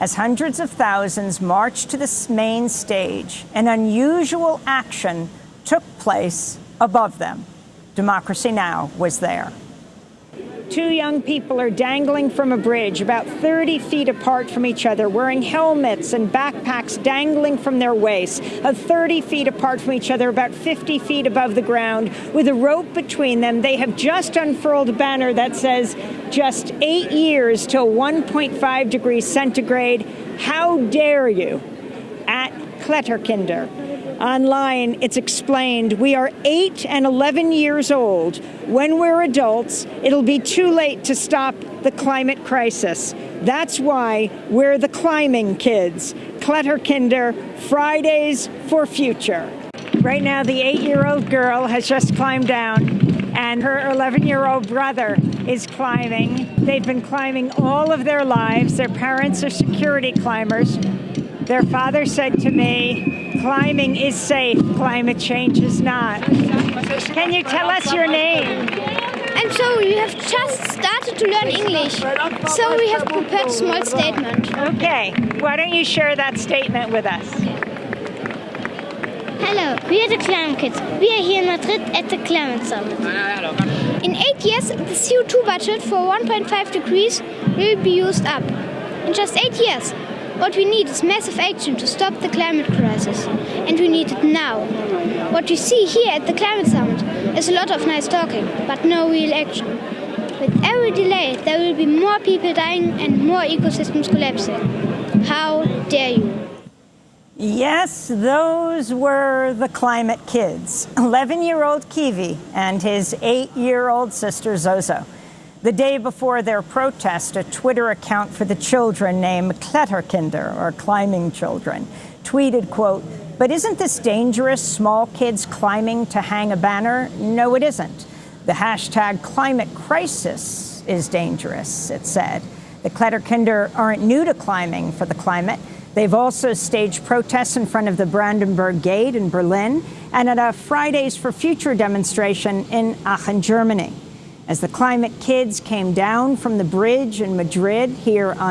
As hundreds of thousands marched to the main stage, an unusual action took place above them. Democracy Now! was there. Two young people are dangling from a bridge about 30 feet apart from each other, wearing helmets and backpacks dangling from their waists, of 30 feet apart from each other, about 50 feet above the ground, with a rope between them. They have just unfurled a banner that says, just eight years till 1.5 degrees centigrade. How dare you? At Kletterkinder. Online, it's explained we are 8 and 11 years old. When we're adults, it'll be too late to stop the climate crisis. That's why we're the climbing kids. Kletterkinder, Fridays for Future. Right now, the eight year old girl has just climbed down, and her 11 year old brother is climbing. They've been climbing all of their lives. Their parents are security climbers. Their father said to me, climbing is safe, climate change is not. Can you tell us your name? And so you have just started to learn English, so we have prepared a small statement. Okay, why don't you share that statement with us? Hello, we are the Climate Kids. We are here in Madrid at the Climate Summit. In eight years, the CO2 budget for 1.5 degrees will be used up. In just eight years, what we need is massive action to stop the climate crisis, and we need it now. What we see here at the Climate Summit is a lot of nice talking, but no real action. With every delay, there will be more people dying and more ecosystems collapsing. How dare you? Yes, those were the climate kids 11 year old Kiwi and his eight year old sister Zozo. The day before their protest, a Twitter account for the children named Kletterkinder, or Climbing Children, tweeted, quote, but isn't this dangerous, small kids climbing to hang a banner? No, it isn't. The hashtag climate crisis is dangerous, it said. The Kletterkinder aren't new to climbing for the climate. They've also staged protests in front of the Brandenburg Gate in Berlin and at a Fridays for Future demonstration in Aachen, Germany as the climate kids came down from the bridge in Madrid here on